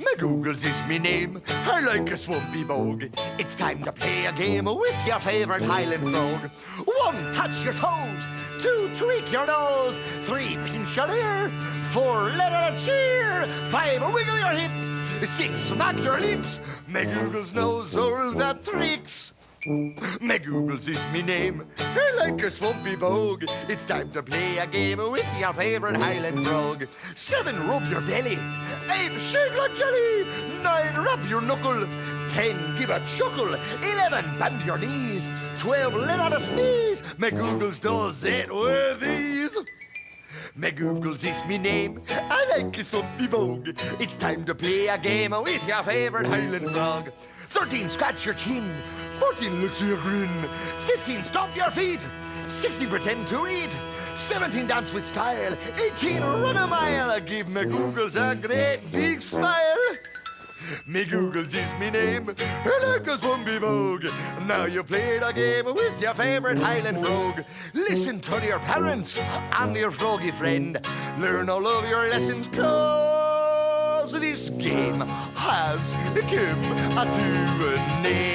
McGoogles is me name. I like a swampy bog. It's time to play a game with your favorite Highland frog. One, touch your toes. Two, tweak your nose. Three, pinch your ear. Four, let out a cheer. Five, wiggle your hips. Six, smack your lips. McGoogles knows all the tricks. McGoogles is me name. I like a swampy bog. It's time to play a game with your favorite Highland frog. Seven, rub your belly. Eight, shake like jelly. Nine, rub your knuckle. Ten, give a chuckle. Eleven, bend your knees. Twelve, let out a sneeze. McGoogles does it with ease. McGoogles is me name. I like a swampy bog. It's time to play a game with your favorite Highland frog. Thirteen, scratch your chin. 14, look to your grin. 15, stomp your feet. 16, pretend to read. 17, dance with style. 18, run a mile. Give McGoogles a great big smile. McGoogles is me name. Like a swampy vogue. Now you played a game with your favorite Highland frog. Listen to your parents and your froggy friend. Learn all of your lessons, cause this game has come to an end.